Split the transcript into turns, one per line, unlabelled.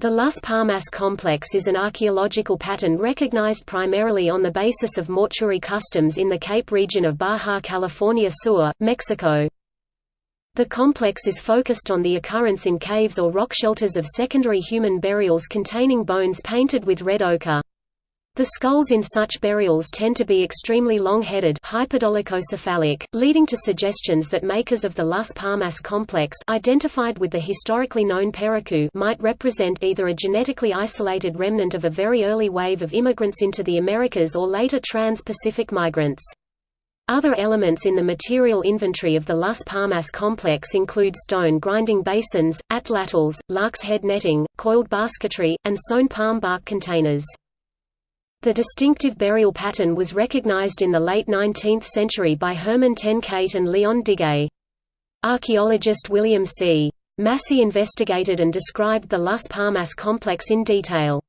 The Las Palmas complex is an archaeological pattern recognized primarily on the basis of mortuary customs in the Cape region of Baja California Sur, Mexico. The complex is focused on the occurrence in caves or rock shelters of secondary human burials containing bones painted with red ochre. The skulls in such burials tend to be extremely long-headed leading to suggestions that makers of the Las Palmas complex identified with the historically known Pericú might represent either a genetically isolated remnant of a very early wave of immigrants into the Americas or later trans-Pacific migrants. Other elements in the material inventory of the Las Palmas complex include stone grinding basins, atlatls, lark's head netting, coiled basketry, and sewn palm bark containers. The distinctive burial pattern was recognized in the late 19th century by Herman ten Kate and Leon Diguet. Archaeologist William C. Massey investigated and described the Las Palmas complex in detail.